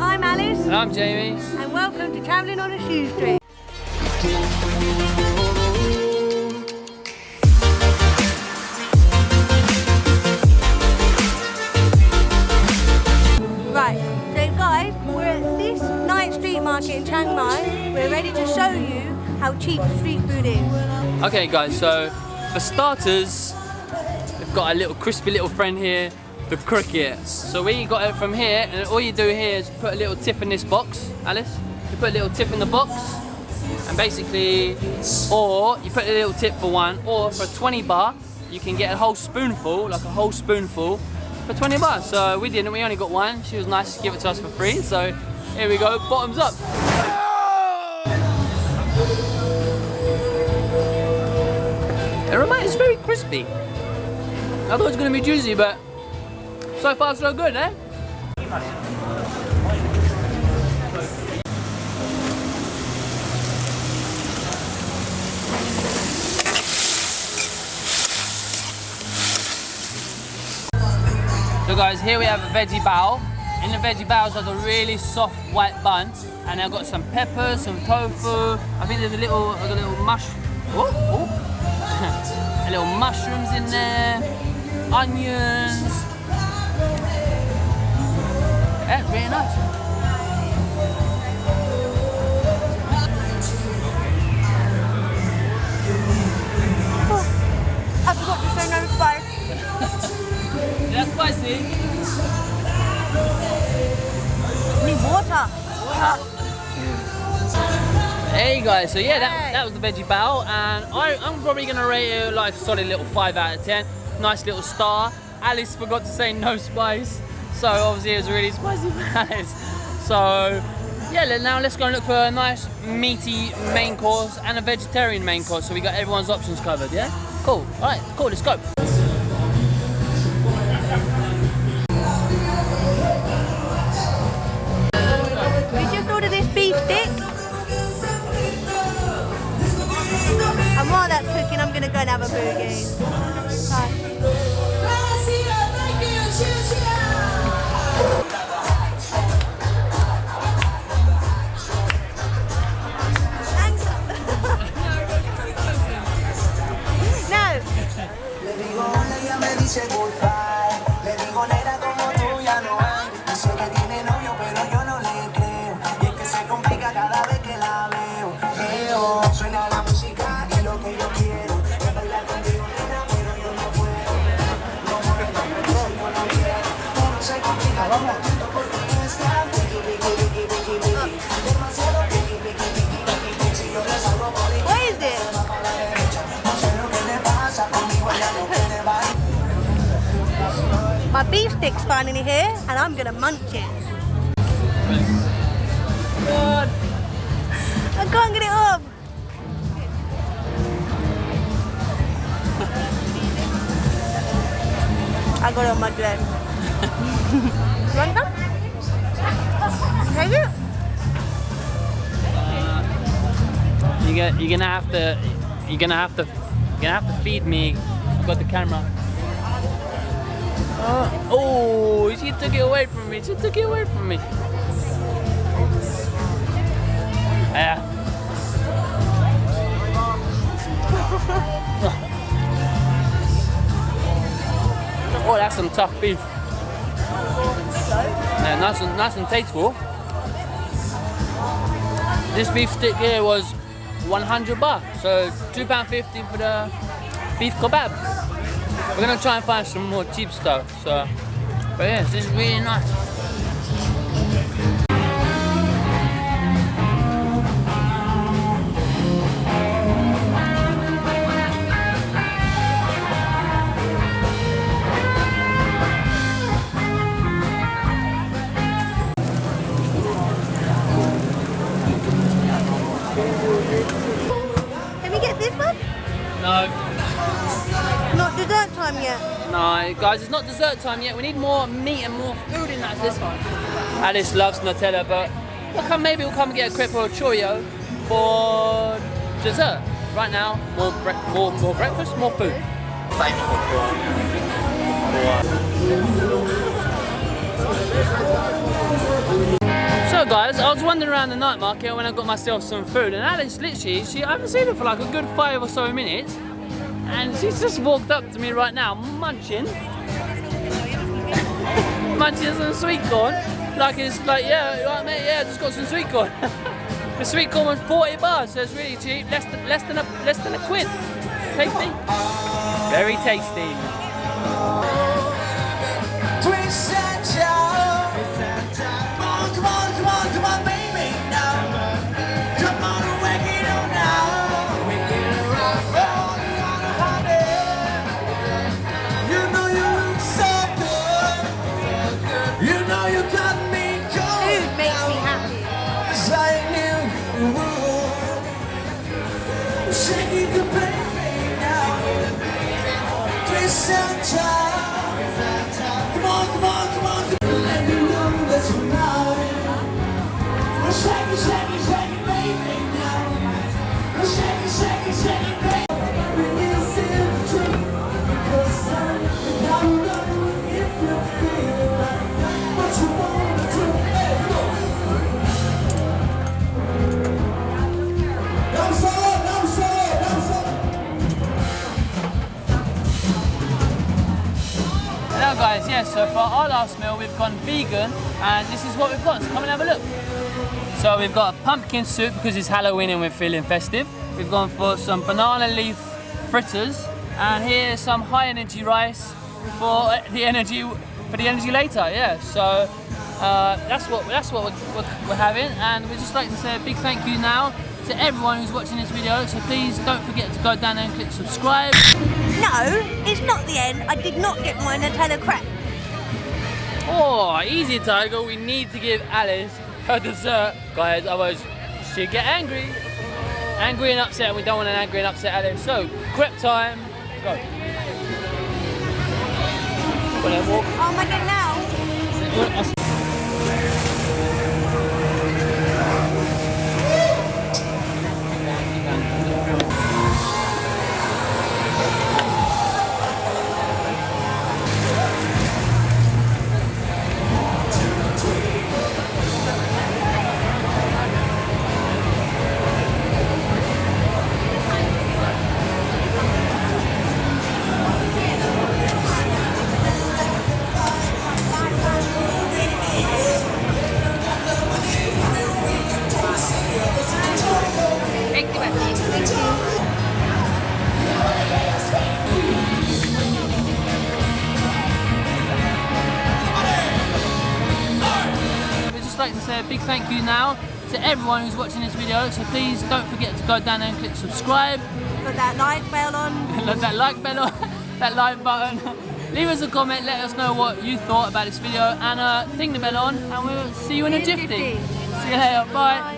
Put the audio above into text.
I'm Alice. And I'm Jamie. And welcome to Travelling on a Shoestring. Right, so guys, we're at this night street market in Chiang Mai. We're ready to show you how cheap street food is. Okay guys, so for starters, we've got a little crispy little friend here, the cricket. So we got it from here, and all you do here is put a little tip in this box, Alice. You put a little tip in the box, and basically, or you put a little tip for one, or for 20 baht, you can get a whole spoonful, like a whole spoonful, for 20 baht. So we didn't, we only got one. She was nice to give it to us for free. So here we go, bottoms up. It reminds, it's very crispy. I thought it was going to be juicy, but so far so good, eh? So guys, here we have a veggie bao. In the veggie bao is like a really soft white bun, and I've got some peppers, some tofu. I think there's a little, a little mush. Oh, oh. a little mushrooms in there, onions. Yeah, really nice. I forgot to say no spice. That's spicy. Need water. Hey guys, so yeah, that, that was the veggie bao and I, I'm probably gonna rate it like a solid little 5 out of 10. Nice little star. Alice forgot to say no spice, so obviously it was really spicy for So yeah, now let's go and look for a nice meaty main course and a vegetarian main course, so we got everyone's options covered, yeah? Cool, alright, cool, let's go. We just ordered this beef. And while that's cooking, I'm gonna go and have a boogie. no hay. Dice que tiene novio, pero yo no le creo. Y es que se complica cada vez que la veo. Suena la música y lo que yo quiero. Es bailar contigo, nena, pero yo no puedo. No, no, no, no, no, no, no, no, Beef stick's finally here, and I'm gonna munch it. God. I can't get it up. I got it on my dress. you want some? Take? You you're gonna have to, you're gonna have to, you're gonna have to feed me. I've got the camera. Uh, oh, she took it away from me. She took it away from me. Yeah. oh, that's some tough beef. Yeah, nice and nice and tasteful. This beef stick here was 100 baht, so two pound fifty for the beef kebab. We're gonna try and find some more cheap stuff. So, but yeah, this is really nice. Can we get this one? No, time yet. no, guys, it's not dessert time yet. We need more meat and more food in that this one. Alice loves Nutella, but we'll come, maybe we'll come and get a crepe or a choreo for dessert. Right now, more, more, more breakfast, more food. So guys, I was wandering around the night market when I got myself some food and Alice literally, she, I haven't seen her for like a good five or so minutes and she's just walked up to me right now munching. Munching some sweet corn. Like it's like yeah right mate yeah just got some sweet corn. The sweet corn was 40 bars so it's really cheap. Less than less than a less than a quid. Tasty. Very tasty our last meal we've gone vegan and this is what we've got, so come and have a look. So we've got a pumpkin soup because it's Halloween and we're feeling festive. We've gone for some banana leaf fritters and here's some high energy rice for the energy for the energy later, yeah. So uh, that's what that's what we're, we're, having and we'd just like to say a big thank you now to everyone who's watching this video so please don't forget to go down there and click subscribe No, it's not the end. I did not get my Nutella crepe. Oh, easy Tiger, we need to give Alice her dessert, guys, otherwise she'd get angry. Angry and upset, and we don't want an angry and upset Alice. So, crepe time, go. Well, walk. Oh my god, now. Say a big thank you now to everyone who's watching this video. So please don't forget to go down there and click subscribe. Put that like bell on. That like bell, on. that like button. Leave us a comment, let us know what you thought about this video, and uh, ding the bell on, and we'll see you in a See you in jiffy. See you later, bye. Bye.